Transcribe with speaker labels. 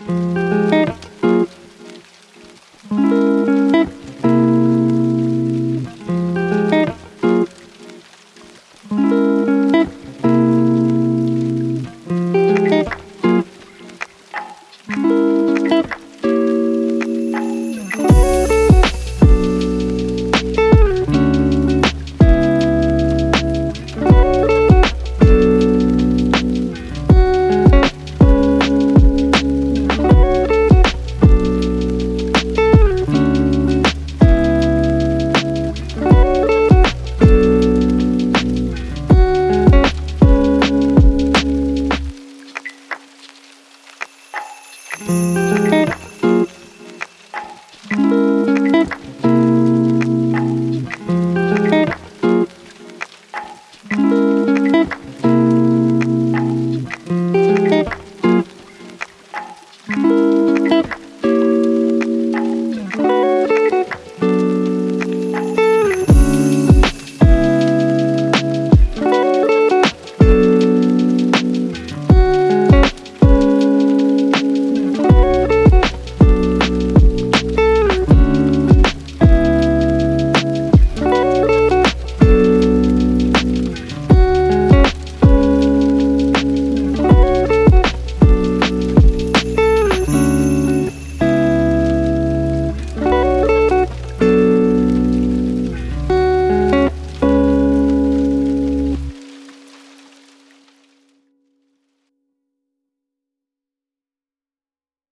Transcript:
Speaker 1: Música